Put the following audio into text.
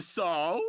so.